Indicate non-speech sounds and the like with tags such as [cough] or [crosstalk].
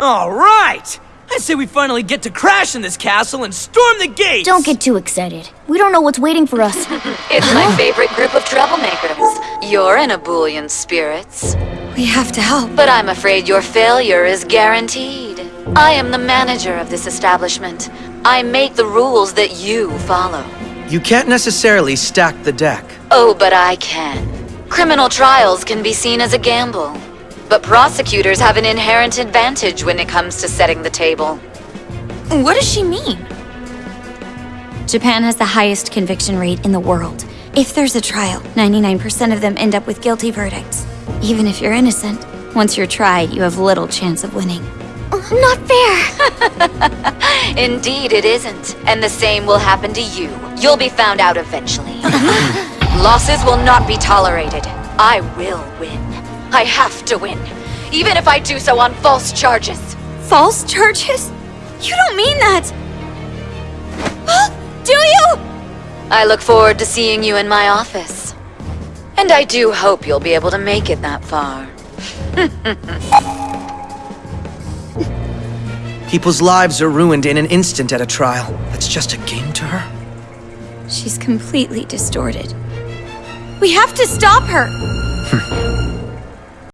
All right! I say we finally get to crash in this castle and storm the gates! Don't get too excited. We don't know what's waiting for us. [laughs] It's my favorite group of troublemakers. You're in a ebullient spirits. We have to help. But I'm afraid your failure is guaranteed. I am the manager of this establishment. I make the rules that you follow. You can't necessarily stack the deck. Oh, but I can. Criminal trials can be seen as a gamble. But prosecutors have an inherent advantage when it comes to setting the table. What does she mean? Japan has the highest conviction rate in the world. If there's a trial, 99% of them end up with guilty verdicts. Even if you're innocent, once you're tried, you have little chance of winning. Uh, not fair! [laughs] Indeed, it isn't. And the same will happen to you. You'll be found out eventually. [laughs] Losses will not be tolerated. I will win. I have to win. Even if I do so on false charges. False charges? You don't mean that! do you? I look forward to seeing you in my office. And I do hope you'll be able to make it that far. [laughs] People's lives are ruined in an instant at a trial. That's just a game to her? She's completely distorted. We have to stop her! [laughs]